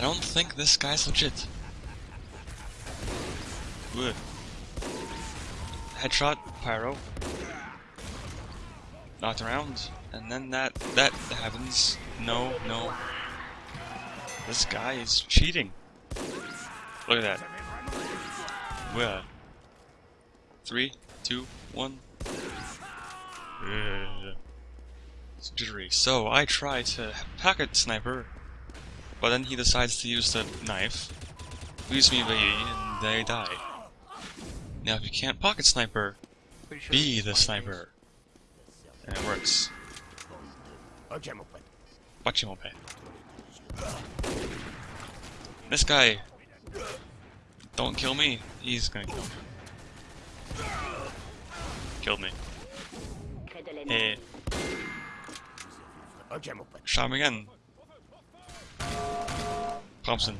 I don't think this guy's legit. Good. Headshot, pyro. Knocked around, and then that that happens. No, no. This guy is cheating. Look at that. Where? Three, two, one. Ugh. It's jittery. So I try to pocket sniper, but then he decides to use the knife, leaves me be, and they die. Now if you can't pocket sniper, be the sniper. And it works. Watch This guy. Don't kill me. He's gonna kill me. Killed me. Hey. Shot him again. Thompson.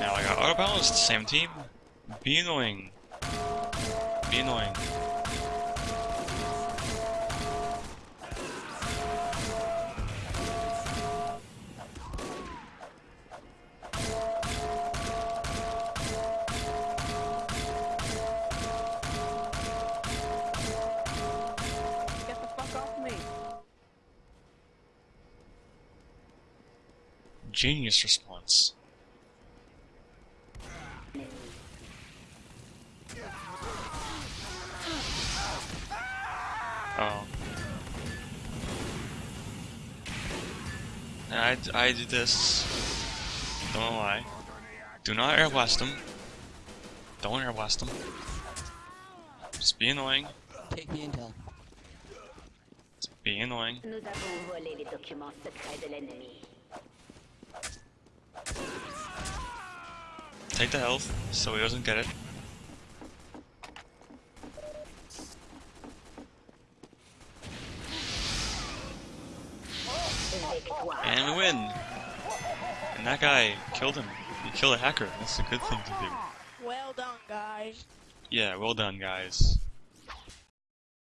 Now I got auto balanced, same team. Be annoying. Be annoying. Genius response. Oh. And I, I did this. Don't know why. Do not air blast them. Don't air blast them. Just be annoying. Take the intel. Just be annoying. Take the health so he doesn't get it. And we win! And that guy killed him. He killed a hacker. That's a good thing to do. Well done, guys. Yeah, well done, guys.